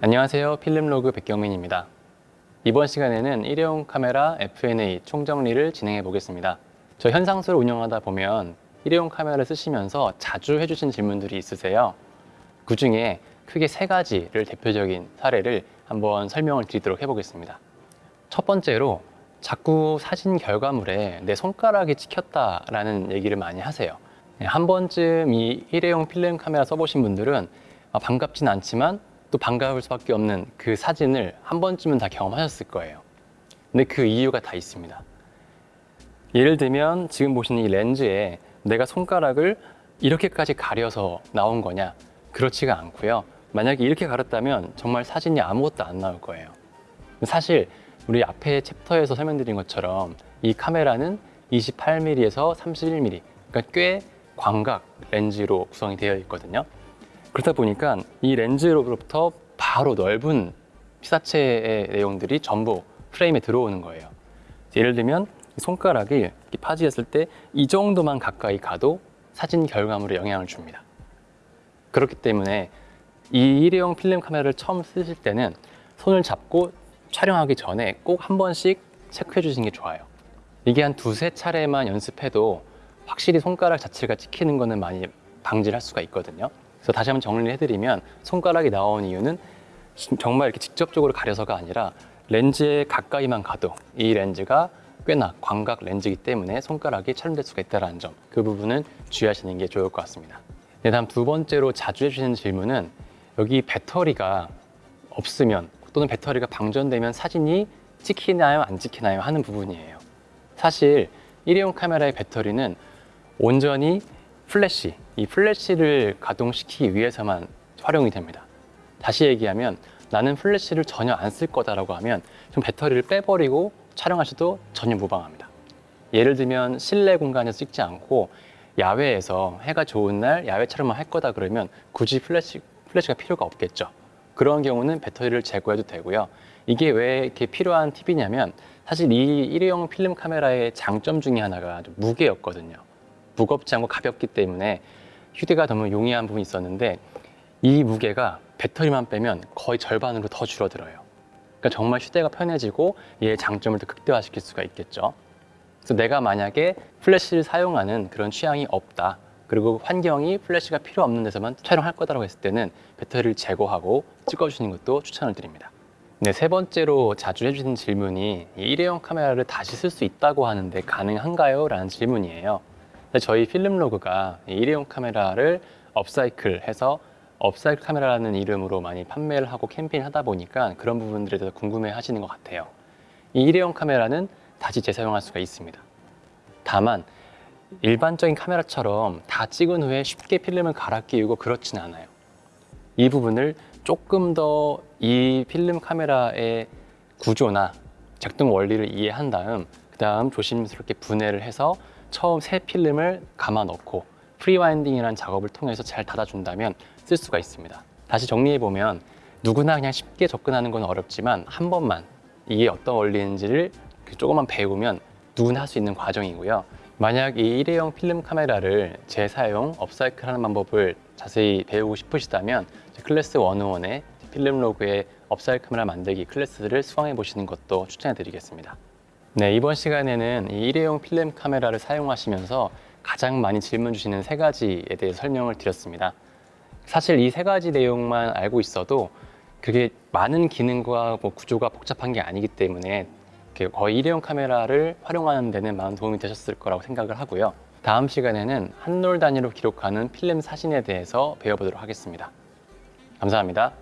안녕하세요. 필름로그 백경민입니다. 이번 시간에는 일회용 카메라 F&A 총정리를 진행해 보겠습니다. 저 현상소를 운영하다 보면 일회용 카메라를 쓰시면서 자주 해주신 질문들이 있으세요. 그 중에 크게 세 가지를 대표적인 사례를 한번 설명을 드리도록 해보겠습니다. 첫 번째로 자꾸 사진 결과물에 내 손가락이 찍혔다라는 얘기를 많이 하세요. 네, 한 번쯤 이 일회용 필름 카메라 써보신 분들은 아, 반갑진 않지만 또 반가울 수밖에 없는 그 사진을 한 번쯤은 다 경험하셨을 거예요. 근데 그 이유가 다 있습니다. 예를 들면 지금 보시는 이 렌즈에 내가 손가락을 이렇게까지 가려서 나온 거냐? 그렇지가 않고요. 만약에 이렇게 가렸다면 정말 사진이 아무것도 안 나올 거예요. 사실 우리 앞에 챕터에서 설명드린 것처럼 이 카메라는 28mm에서 31mm, 그러니까 꽤 광각 렌즈로 구성이 되어 있거든요. 그렇다 보니까 이 렌즈로부터 바로 넓은 피사체의 내용들이 전부 프레임에 들어오는 거예요. 예를 들면 손가락이 파지했을 때 이 정도만 가까이 가도 사진 결과물에 영향을 줍니다. 그렇기 때문에 이 일회용 필름 카메라를 처음 쓰실 때는 손을 잡고 촬영하기 전에 꼭 한 번씩 체크해 주시는 게 좋아요. 이게 한 두세 차례만 연습해도 확실히 손가락 자체가 찍히는 거는 많이 방지를 할 수가 있거든요. 그래서 다시 한번 정리를 해드리면 손가락이 나온 이유는 정말 이렇게 직접적으로 가려서가 아니라 렌즈에 가까이만 가도 이 렌즈가 꽤나 광각 렌즈이기 때문에 손가락이 촬영될 수가 있다는 점 그 부분은 주의하시는 게 좋을 것 같습니다 네, 다음 두 번째로 자주 해주시는 질문은 여기 배터리가 없으면 또는 배터리가 방전되면 사진이 찍히나요 안 찍히나요 하는 부분이에요 사실 일회용 카메라의 배터리는 온전히 플래시, 이 플래시를 가동시키기 위해서만 활용이 됩니다. 다시 얘기하면 나는 플래시를 전혀 안 쓸 거다라고 하면 좀 배터리를 빼버리고 촬영하셔도 전혀 무방합니다. 예를 들면 실내 공간에서 찍지 않고 야외에서 해가 좋은 날 야외 촬영만 할 거다 그러면 굳이 플래시, 플래시가 필요가 없겠죠. 그런 경우는 배터리를 제거해도 되고요. 이게 왜 이렇게 필요한 팁이냐면 사실 이 일회용 필름 카메라의 장점 중에 하나가 무게였거든요. 무겁지 않고 가볍기 때문에 휴대가 너무 용이한 부분이 있었는데 이 무게가 배터리만 빼면 거의 절반으로 더 줄어들어요. 그러니까 정말 휴대가 편해지고 얘의 장점을 더 극대화시킬 수가 있겠죠. 그래서 내가 만약에 플래시를 사용하는 그런 취향이 없다. 그리고 환경이 플래시가 필요 없는 데서만 촬영할 거다라고 했을 때는 배터리를 제거하고 찍어주시는 것도 추천을 드립니다. 네, 세 번째로 자주 해주시는 질문이 이 일회용 카메라를 다시 쓸 수 있다고 하는데 가능한가요? 라는 질문이에요. 저희 필름 로그가 일회용 카메라를 업사이클 해서 업사이클 카메라라는 이름으로 많이 판매를 하고 캠페인 하다 보니까 그런 부분들에 대해서 궁금해 하시는 것 같아요. 이 일회용 카메라는 다시 재사용할 수가 있습니다. 다만 일반적인 카메라처럼 다 찍은 후에 쉽게 필름을 갈아 끼우고 그렇진 않아요. 이 부분을 조금 더 이 필름 카메라의 구조나 작동 원리를 이해한 다음 그 다음 조심스럽게 분해를 해서 처음 새 필름을 감아 넣고 pre-winding이라는 작업을 통해서 잘 닫아준다면 쓸 수가 있습니다. 다시 정리해보면 누구나 그냥 쉽게 접근하는 건 어렵지만 한 번만 이게 어떤 원리인지를 조금만 배우면 누구나 할 수 있는 과정이고요. 만약 이 일회용 필름 카메라를 재사용, 업사이클 하는 방법을 자세히 배우고 싶으시다면 클래스 101의 필름 로그의 업사이클 카메라 만들기 클래스를 수강해 보시는 것도 추천해 드리겠습니다. 네, 이번 시간에는 이 일회용 필름 카메라를 사용하시면서 가장 많이 질문 주시는 세 가지에 대해 설명을 드렸습니다. 사실 이 세 가지 내용만 알고 있어도 그게 많은 기능과 뭐 구조가 복잡한 게 아니기 때문에 거의 일회용 카메라를 활용하는 데는 많은 도움이 되셨을 거라고 생각을 하고요. 다음 시간에는 한롤 단위로 기록하는 필름 사진에 대해서 배워보도록 하겠습니다. 감사합니다.